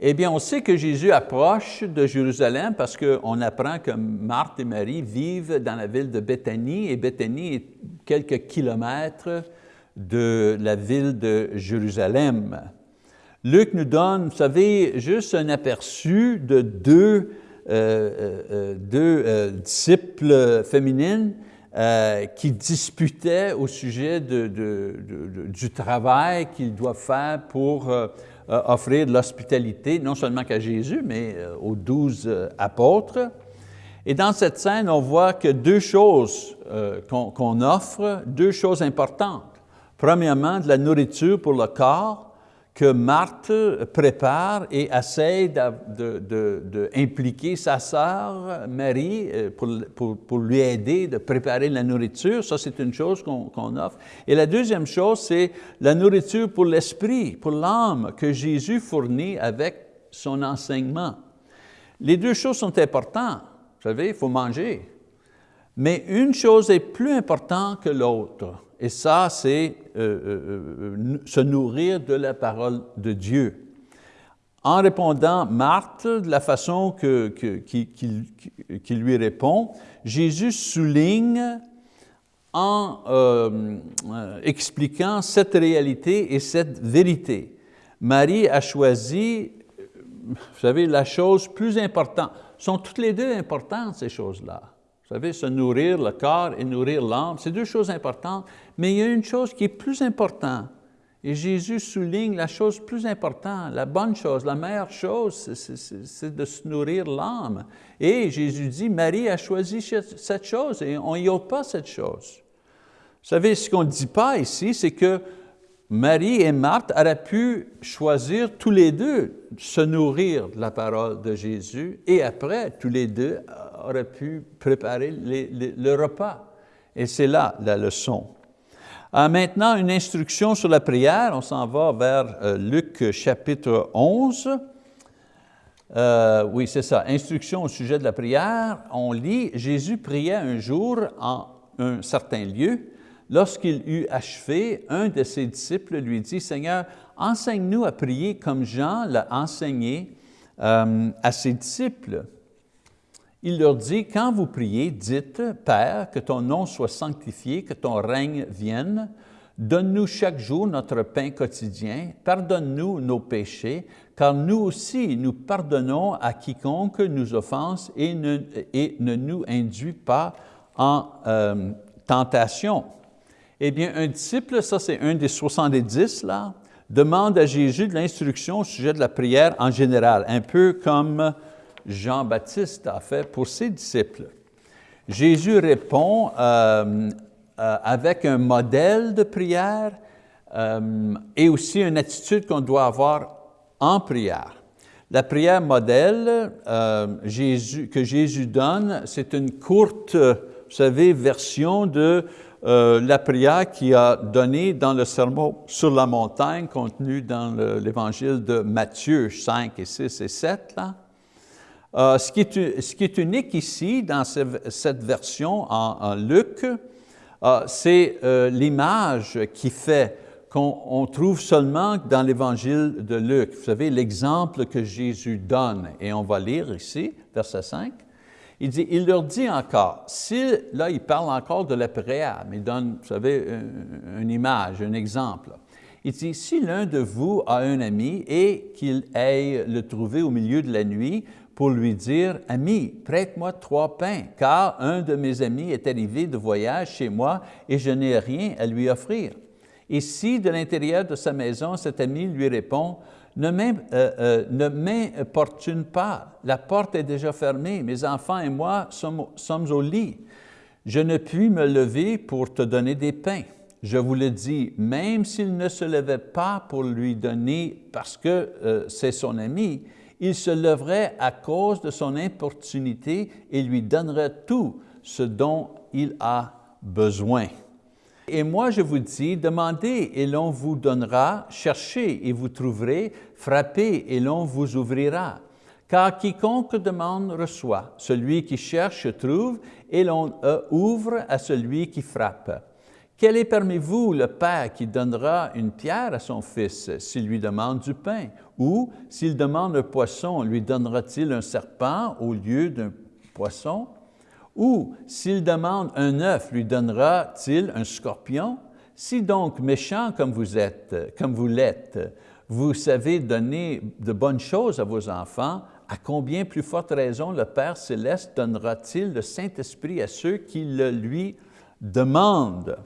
Eh bien, on sait que Jésus approche de Jérusalem parce qu'on apprend que Marthe et Marie vivent dans la ville de Béthanie et Béthanie est quelques kilomètres de la ville de Jérusalem. Luc nous donne, vous savez, juste un aperçu de deux deux disciples féminines qui disputaient au sujet du travail qu'ils doivent faire pour offrir de l'hospitalité, non seulement qu'à Jésus, mais aux douze apôtres. Et dans cette scène, on voit que deux choses qu'on offre, deux choses importantes. Premièrement, de la nourriture pour le corps que Marthe prépare et essaie d'impliquer sa sœur Marie euh, pour, pour, lui aider de préparer la nourriture. Ça, c'est une chose qu'on offre. Et la deuxième chose, c'est la nourriture pour l'esprit, pour l'âme que Jésus fournit avec son enseignement. Les deux choses sont importantes. Vous savez, il faut manger. Mais une chose est plus importante que l'autre. Et ça, c'est euh, euh, euh, se nourrir de la parole de Dieu. En répondant Marthe de la façon que, lui répond, Jésus souligne en expliquant cette réalité et cette vérité. Marie a choisi, vous savez, la chose plus importante. Sont toutes les deux importantes, ces choses-là. Vous savez, se nourrir le corps et nourrir l'âme, c'est deux choses importantes, mais il y a une chose qui est plus importante. Et Jésus souligne la chose plus importante, la bonne chose, la meilleure chose, c'est de se nourrir l'âme. Et Jésus dit, Marie a choisi cette chose et on n'y ôte pas cette chose. Vous savez, ce qu'on ne dit pas ici, c'est que Marie et Marthe auraient pu choisir tous les deux se nourrir de la parole de Jésus et après, tous les deux auraient pu préparer le repas. Et c'est là la leçon. Euh, maintenant, une instruction sur la prière. On s'en va vers euh, Luc chapitre 11. Euh, oui, c'est ça. Instruction au sujet de la prière. On lit, Jésus priait un jour en un certain lieu. Lorsqu'il eut achevé, un de ses disciples lui dit, « Seigneur, enseigne-nous à prier comme Jean l'a enseigné à ses disciples. » Il leur dit, « Quand vous priez, dites, Père, que ton nom soit sanctifié, que ton règne vienne. Donne-nous chaque jour notre pain quotidien. Pardonne-nous nos péchés, car nous aussi nous pardonnons à quiconque nous offense et ne, ne nous induit pas en euh, tentation. » Eh bien, un disciple, ça c'est un des 70 là, demande à Jésus de l'instruction au sujet de la prière en général, un peu comme Jean-Baptiste a fait pour ses disciples. Jésus répond euh, euh, avec un modèle de prière euh, et aussi une attitude qu'on doit avoir en prière. La prière modèle que Jésus donne, c'est une courte, vous version de la prière qu'il a donnée dans le sermon sur la montagne contenu dans l'évangile de Matthieu 5 et 6 et 7. Là. Euh, ce, qui est, unique ici dans cette version en, Luc, euh, c'est l'image qui fait qu'on trouve seulement dans l'évangile de Luc. Vous savez, l'exemple que Jésus donne, et on va lire ici, verset 5. Il dit, il leur dit encore, si, là il parle encore de la prière, il donne, vous savez, une, image, un exemple. Il dit, si l'un de vous a un ami et qu'il aille le trouver au milieu de la nuit pour lui dire, « Ami, prête-moi trois pains, car un de mes amis est arrivé de voyage chez moi et je n'ai rien à lui offrir. » Et si de l'intérieur de sa maison, cet ami lui répond, euh, euh, ne m'importune pas, la porte est déjà fermée, mes enfants et moi sommes, au lit. Je ne puis me lever pour te donner des pains. Je vous le dis, même s'il ne se levait pas pour lui donner parce que euh, c'est son ami, il se leverait à cause de son importunité et lui donnerait tout ce dont il a besoin. Et moi, je vous dis, demandez et l'on vous donnera, cherchez et vous trouverez, frappez et l'on vous ouvrira. Car quiconque demande reçoit, celui qui cherche trouve, et l'on euh, ouvre à celui qui frappe. Quel est parmi vous le père qui donnera une pierre à son fils s'il lui demande du pain? Ou s'il demande un poisson, lui donnera-t-il un serpent au lieu d'un poisson? Ou s'il demande un œuf, lui donnera-t-il un scorpion? Si donc méchant comme vous êtes, comme vous l'êtes, vous savez donner de bonnes choses à vos enfants, à combien plus forte raison le Père céleste donnera-t-il le Saint-Esprit à ceux qui le lui demandent?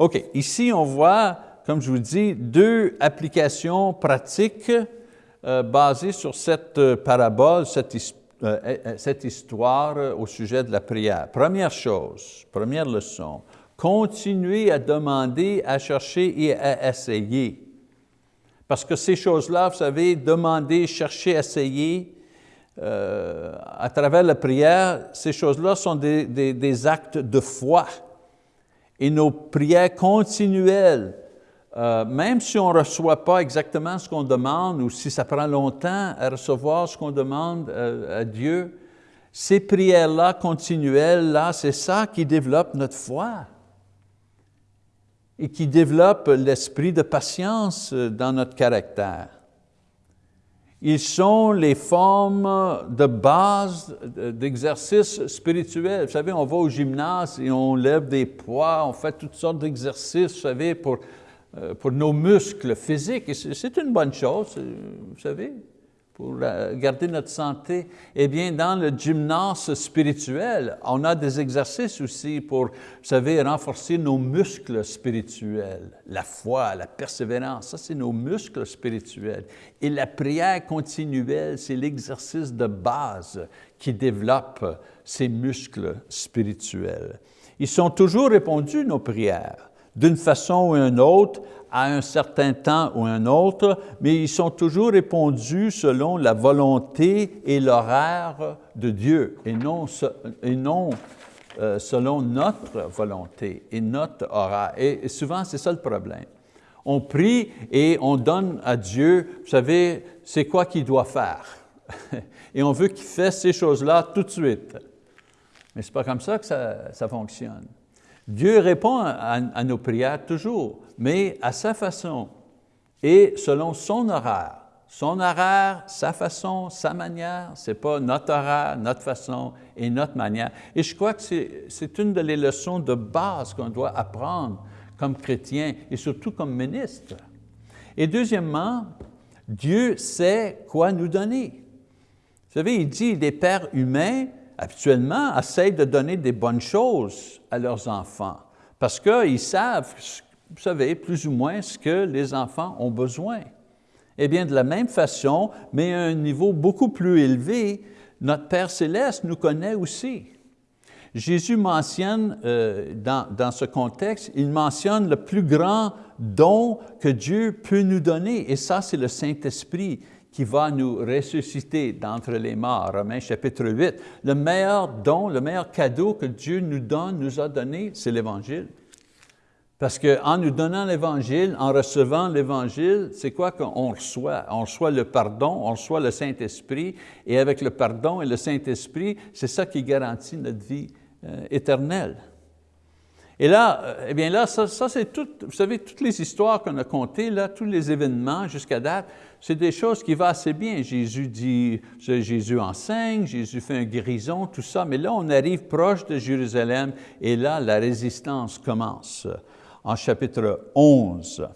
OK, ici on voit, comme je vous dis, deux applications pratiques euh, basées sur cette euh, parabole, cette, euh, histoire au sujet de la prière. Première chose, première leçon, continuez à demander, à chercher et à essayer. Parce que ces choses-là, vous savez, demander, chercher, essayer, à travers la prière, ces choses-là sont des, actes de foi. Et nos prières continuelles, euh, même si on ne reçoit pas exactement ce qu'on demande ou si ça prend longtemps à recevoir ce qu'on demande euh, à Dieu, ces prières-là continuelles, là, c'est ça qui développe notre foi et qui développe l'esprit de patience euh, dans notre caractère. Ils sont les formes de base d'exercices spirituels. Vous savez, on va au gymnase et on lève des poids, on fait toutes sortes d'exercices, vous savez, pour, euh, pour nos muscles physiques. C'est une bonne chose, vous savez pour garder notre santé, eh bien, dans le gymnase spirituel, on a des exercices aussi pour, vous savez, renforcer nos muscles spirituels, la foi, la persévérance, ça c'est nos muscles spirituels. Et la prière continuelle, c'est l'exercice de base qui développe ces muscles spirituels. Ils sont toujours répondus, nos prières, d'une façon ou d'une autre, à un certain temps ou un autre, mais ils sont toujours répondus selon la volonté et l'horaire de Dieu, et non, euh, selon notre volonté et notre horaire. Et souvent, c'est ça le problème. On prie et on donne à Dieu, vous savez, c'est quoi qu'il doit faire. et on veut qu'il fasse ces choses-là tout de suite. Mais ce n'est pas comme ça que ça fonctionne. Dieu répond à, nos prières toujours, mais à sa façon et selon son horaire. Son horaire, sa façon, sa manière, ce n'est pas notre horaire, notre façon et notre manière. Et je crois que c'est une des leçons de base qu'on doit apprendre comme chrétien et surtout comme ministre. Et deuxièmement, Dieu sait quoi nous donner. Vous savez, il dit, des pères humains habituellement, essayent de donner des bonnes choses à leurs enfants parce qu'ils savent, vous savez, plus ou moins ce que les enfants ont besoin. Eh bien, de la même façon, mais à un niveau beaucoup plus élevé, notre Père céleste nous connaît aussi. Jésus mentionne, euh, dans, dans, ce contexte, il mentionne le plus grand don que Dieu peut nous donner, et ça, c'est le Saint-Esprit qui va nous ressusciter d'entre les morts, Romains chapitre 8. Le meilleur don, le meilleur cadeau que Dieu nous donne, nous a donné, c'est l'Évangile. Parce qu'en nous donnant l'Évangile, en recevant l'Évangile, c'est quoi qu'on reçoit? On reçoit le pardon, on reçoit le Saint-Esprit, et avec le pardon et le Saint-Esprit, c'est ça qui garantit notre vie euh, éternelle. Et là, euh, eh bien là, ça, c'est tout, vous savez, toutes les histoires qu'on a contées, là, tous les événements jusqu'à date, c'est des choses qui vont assez bien. Jésus dit, Jésus enseigne, Jésus fait un guérison, tout ça, mais là, on arrive proche de Jérusalem et là, la résistance commence en chapitre 11.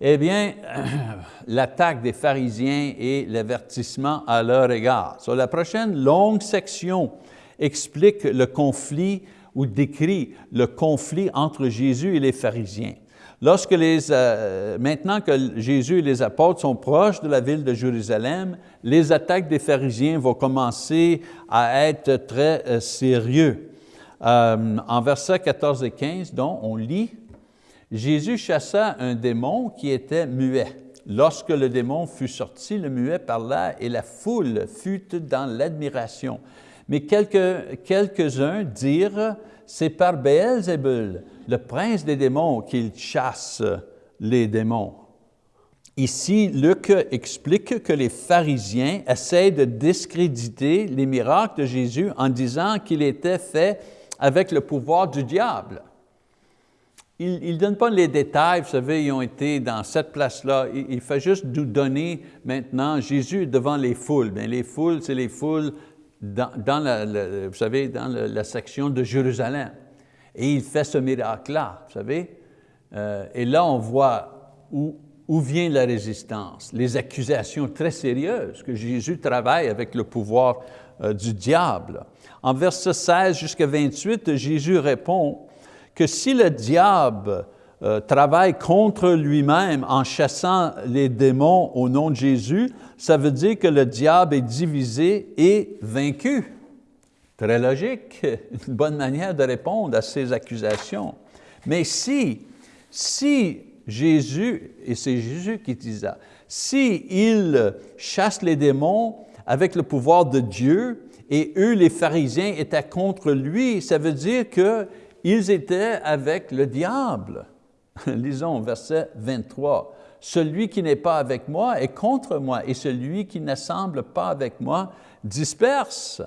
Eh bien, l'attaque des pharisiens et l'avertissement à leur égard. Sur la prochaine longue section explique le conflit ou décrit le conflit entre Jésus et les pharisiens. Lorsque les, euh, maintenant que Jésus et les apôtres sont proches de la ville de Jérusalem, les attaques des pharisiens vont commencer à être très euh, sérieux. Euh, en versets 14 et 15, donc, on lit, Jésus chassa un démon qui était muet. Lorsque le démon fut sorti, le muet parla et la foule fut dans l'admiration. Mais quelques-uns dirent, c'est par Béelzébul, le prince des démons, qu'il chasse les démons. Ici, Luc explique que les pharisiens essaient de discréditer les miracles de Jésus en disant qu'il était fait avec le pouvoir du diable. Il ne donne pas les détails, vous savez, ils ont été dans cette place-là. Il, fait juste nous donner maintenant, Jésus devant les foules. Bien, les foules, c'est les foules dans, la, vous savez, dans la, section de Jérusalem. Et il fait ce miracle-là, vous savez. Euh, et là, on voit où où vient la résistance? Les accusations très sérieuses que Jésus travaille avec le pouvoir euh, du diable. En verset 16 jusqu'à 28, Jésus répond que si le diable euh, travaille contre lui-même en chassant les démons au nom de Jésus, ça veut dire que le diable est divisé et vaincu. Très logique, une bonne manière de répondre à ces accusations. Mais si, si Jésus, et c'est Jésus qui dit ça, si il chasse les démons avec le pouvoir de Dieu, et eux, les pharisiens, étaient contre lui, ça veut dire qu'ils étaient avec le diable. Lisons verset 23. Celui qui n'est pas avec moi est contre moi, et celui qui ne semble pas avec moi disperse.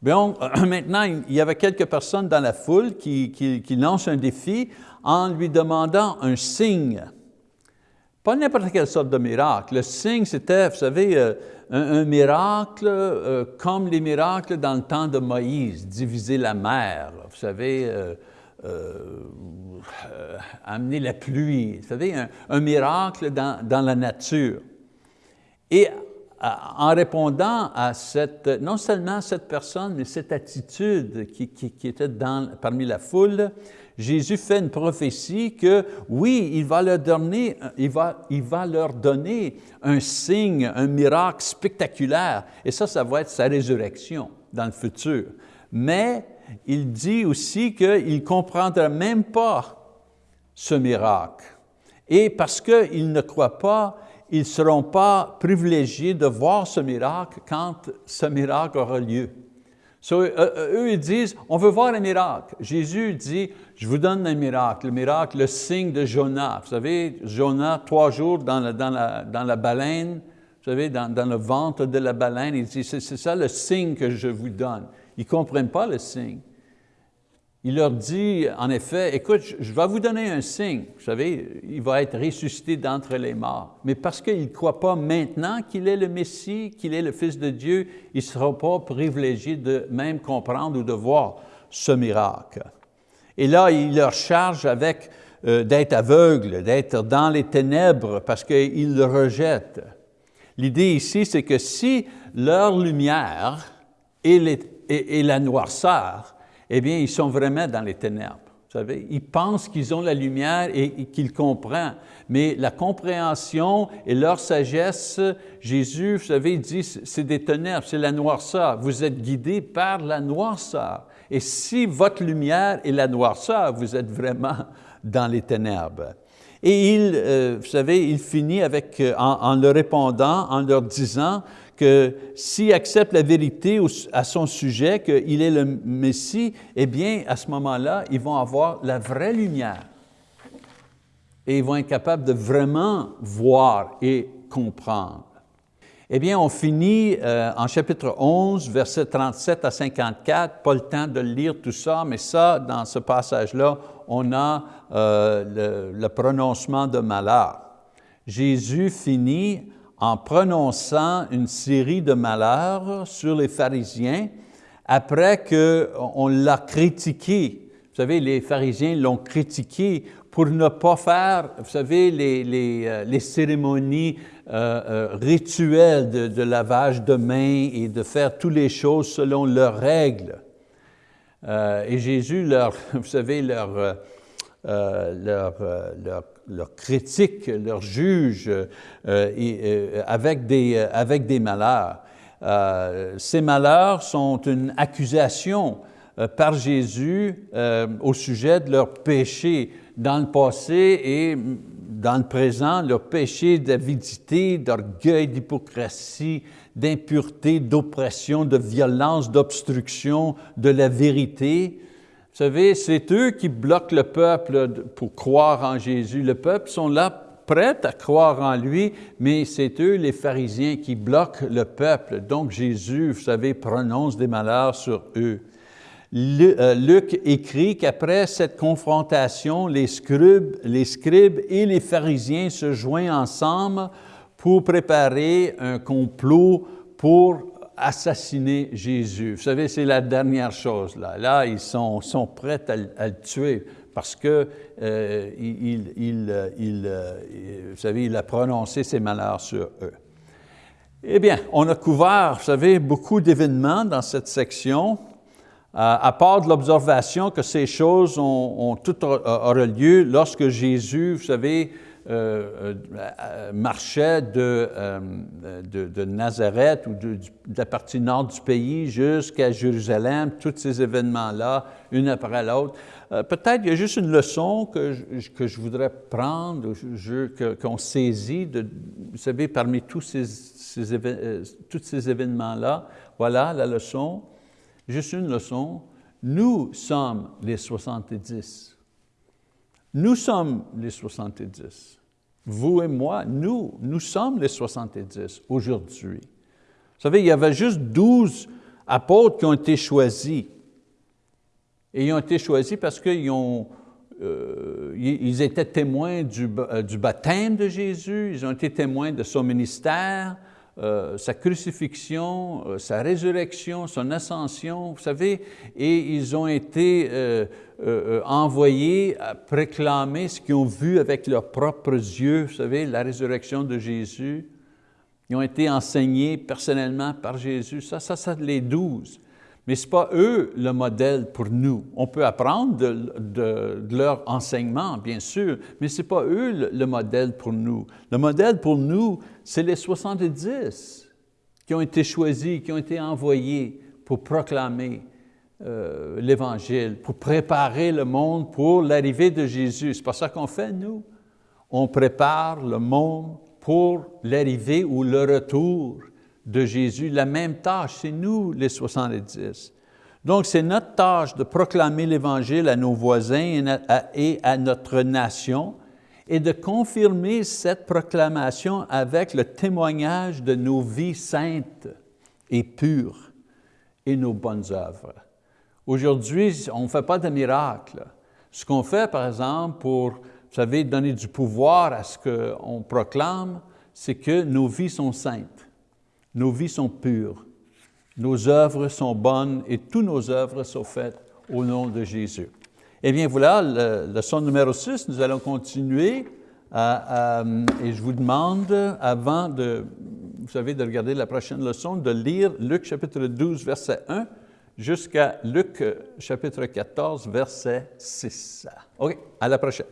Bien, maintenant, il y avait quelques personnes dans la foule qui, qui lancent un défi en lui demandant un signe. Pas n'importe quelle sorte de miracle. Le signe, c'était, vous savez, euh, un, miracle euh, comme les miracles dans le temps de Moïse, diviser la mer, vous savez, euh, amener la pluie, vous savez, un, miracle dans, la nature. Et en répondant à cette, non seulement cette personne, mais cette attitude qui, qui était dans, parmi la foule, Jésus fait une prophétie que oui, il va leur donner, il va, il va leur donner un signe, un miracle spectaculaire. Et ça, ça va être sa résurrection dans le futur. Mais il dit aussi qu'il ne comprendra même pas ce miracle. Et parce qu'ils ne croient pas, ils ne seront pas privilégiés de voir ce miracle quand ce miracle aura lieu. Euh, euh, eux, ils disent, on veut voir un miracle. Jésus dit, je vous donne un miracle, le miracle, le signe de Jonas. Vous savez, Jonas, trois jours dans la, dans la, dans la baleine, vous savez, dans, le ventre de la baleine, il dit, c'est ça le signe que je vous donne. Ils ne comprennent pas le signe. Il leur dit, en effet, écoute, je vais vous donner un signe. Vous savez, il va être ressuscité d'entre les morts. Mais parce qu'ils ne croient pas maintenant qu'il est le Messie, qu'il est le Fils de Dieu, ils ne seront pas privilégiés de même comprendre ou de voir ce miracle. Et là, il leur charge avec euh, d'être aveugles, d'être dans les ténèbres parce qu'ils le rejettent. L'idée ici, c'est que si leur lumière est la noirceur, eh bien, ils sont vraiment dans les ténèbres. Vous savez, ils pensent qu'ils ont la lumière et, qu'ils comprennent. Mais la compréhension et leur sagesse, Jésus, vous savez, dit, c'est des ténèbres, c'est la noirceur. Vous êtes guidés par la noirceur. Et si votre lumière est la noirceur, vous êtes vraiment dans les ténèbres. Et il, euh, vous savez, il finit avec, euh, en leur répondant, en leur disant, que s'ils acceptent la vérité à son sujet, qu'il est le Messie, eh bien, à ce moment-là, ils vont avoir la vraie lumière. Et ils vont être capables de vraiment voir et comprendre. Eh bien, on finit euh, en chapitre 11, versets 37 à 54, pas le temps de lire tout ça, mais ça, dans ce passage-là, on a euh, le, le prononcement de malheur. Jésus finit en prononçant une série de malheurs sur les pharisiens après qu'on l'a critiqué. Vous savez, les pharisiens l'ont critiqué pour ne pas faire, vous savez, les, les, euh, les cérémonies euh, euh, rituelles de, lavage de mains et de faire toutes les choses selon leurs règles. Et Jésus leur, vous savez, leur, leur, leur leurs critiques, leurs juges euh, euh, avec, des, euh, avec des malheurs. ces malheurs sont une accusation par Jésus au sujet de leurs péchés dans le passé et dans le présent, leurs péchés d'avidité, d'orgueil, d'hypocrisie, d'impureté, d'oppression, de violence, d'obstruction de la vérité. Vous savez, c'est eux qui bloquent le peuple pour croire en Jésus. Le peuple sont là prêts à croire en lui, mais c'est eux, les pharisiens, qui bloquent le peuple. Donc Jésus, vous savez, prononce des malheurs sur eux. Euh, Luc écrit qu'après cette confrontation, les scribes, les scribes et les pharisiens se joignent ensemble pour préparer un complot pour assassiner Jésus. Vous savez, c'est la dernière chose. Là, là ils sont, sont prêts à, le tuer parce que, euh, il, il, vous savez, il a prononcé ses malheurs sur eux. Eh bien, on a couvert, vous savez, beaucoup d'événements dans cette section, à part de l'observation que ces choses ont, ont toutes lieu lorsque Jésus, vous savez, euh, euh, euh, de, de, Nazareth ou de, la partie nord du pays jusqu'à Jérusalem, tous ces événements-là, une après l'autre. Peut-être il y a juste une leçon que je, que je voudrais prendre, qu'on saisit, de, vous savez, parmi tous ces, ces, tous ces événements-là. Voilà la leçon, juste une leçon. Nous sommes les 70. Nous sommes les 70. Vous et moi, nous, nous sommes les 70 aujourd'hui. Vous savez, il y avait juste 12 apôtres qui ont été choisis. Et ils ont été choisis parce qu'ils ont, euh, ils étaient témoins du, euh, du, baptême de Jésus, ils ont été témoins de son ministère, euh, sa crucifixion, sa résurrection, son ascension, vous savez, et ils ont été euh, envoyés à préclamer ce qu'ils ont vu avec leurs propres yeux, vous savez, la résurrection de Jésus. Ils ont été enseignés personnellement par Jésus. Ça, ça, ça, les douze. Mais ce n'est pas eux le modèle pour nous. On peut apprendre de, leur enseignement, bien sûr, mais ce n'est pas eux le, modèle pour nous. Le modèle pour nous, c'est les 70 qui ont été choisis, qui ont été envoyés pour proclamer euh, l'Évangile, pour préparer le monde pour l'arrivée de Jésus. C'est pas ça qu'on fait, nous. On prépare le monde pour l'arrivée ou le retour de Jésus, la même tâche, c'est nous les 70. Donc c'est notre tâche de proclamer l'Évangile à nos voisins et à notre nation et de confirmer cette proclamation avec le témoignage de nos vies saintes et pures et nos bonnes œuvres. Aujourd'hui, on ne fait pas de miracle. Ce qu'on fait, par exemple, pour, vous savez, donner du pouvoir à ce qu'on proclame, c'est que nos vies sont saintes. Nos vies sont pures, nos œuvres sont bonnes et toutes nos œuvres sont faites au nom de Jésus. Eh bien voilà, le, leçon numéro 6, nous allons continuer et je vous demande, avant de, vous savez, de regarder la prochaine leçon, de lire Luc chapitre 12, verset 1 jusqu'à Luc chapitre 14, verset 6. OK, à la prochaine.